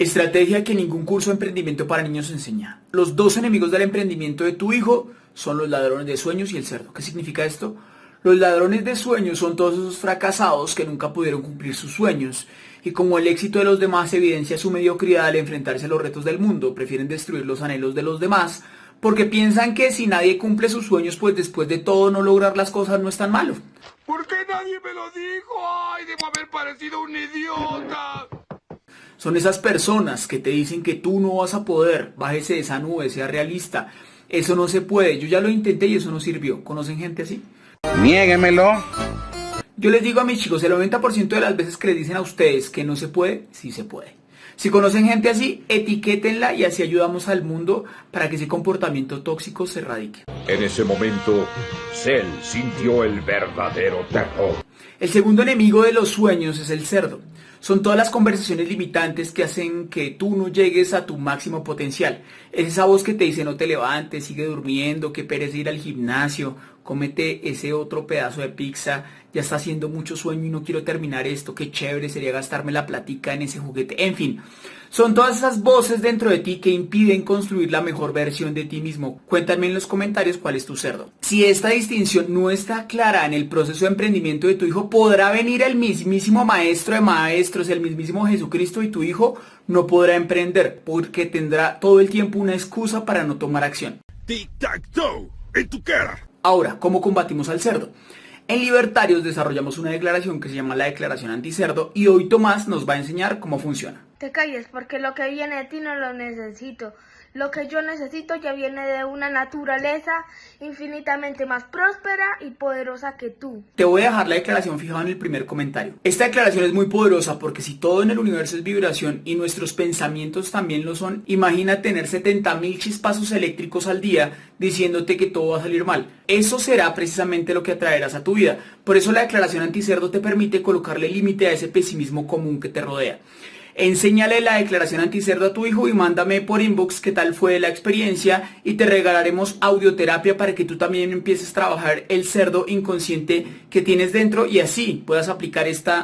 Estrategia que ningún curso de emprendimiento para niños enseña. Los dos enemigos del emprendimiento de tu hijo son los ladrones de sueños y el cerdo. ¿Qué significa esto? Los ladrones de sueños son todos esos fracasados que nunca pudieron cumplir sus sueños y como el éxito de los demás evidencia su mediocridad al enfrentarse a los retos del mundo, prefieren destruir los anhelos de los demás porque piensan que si nadie cumple sus sueños, pues después de todo no lograr las cosas no es tan malo. ¿Por qué nadie me lo dijo? ¡Ay, debo haber parecido un idiota! Son esas personas que te dicen que tú no vas a poder, bájese de esa nube, sea realista. Eso no se puede, yo ya lo intenté y eso no sirvió. ¿Conocen gente así? Niéguemelo. Yo les digo a mis chicos, el 90% de las veces que les dicen a ustedes que no se puede, sí se puede. Si conocen gente así, etiquétenla y así ayudamos al mundo para que ese comportamiento tóxico se erradique. En ese momento, Cell sintió el verdadero terror. El segundo enemigo de los sueños es el cerdo. Son todas las conversaciones limitantes que hacen que tú no llegues a tu máximo potencial. Es esa voz que te dice no te levantes, sigue durmiendo, que perece ir al gimnasio, comete ese otro pedazo de pizza, ya está haciendo mucho sueño y no quiero terminar esto, qué chévere sería gastarme la platica en ese juguete. En fin, son todas esas voces dentro de ti que impiden construir la mejor versión de ti mismo. Cuéntame en los comentarios cuál es tu cerdo. Si esta distinción no está clara en el proceso de emprendimiento de tu hijo, podrá venir el mismísimo maestro de maestros, el mismísimo Jesucristo y tu hijo no podrá emprender porque tendrá todo el tiempo una excusa para no tomar acción. Tic-tac-toe, en tu cara. Ahora, ¿cómo combatimos al cerdo? En Libertarios desarrollamos una declaración que se llama la declaración anticerdo y hoy Tomás nos va a enseñar cómo funciona. Te calles porque lo que viene de ti no lo necesito. Lo que yo necesito ya viene de una naturaleza infinitamente más próspera y poderosa que tú. Te voy a dejar la declaración fijada en el primer comentario. Esta declaración es muy poderosa porque si todo en el universo es vibración y nuestros pensamientos también lo son, imagina tener 70.000 chispazos eléctricos al día diciéndote que todo va a salir mal. Eso será precisamente lo que atraerás a tu vida. Por eso la declaración anticerdo te permite colocarle límite a ese pesimismo común que te rodea. Enséñale la declaración anticerdo a tu hijo y mándame por inbox qué tal fue la experiencia y te regalaremos audioterapia para que tú también empieces a trabajar el cerdo inconsciente que tienes dentro y así puedas aplicar esta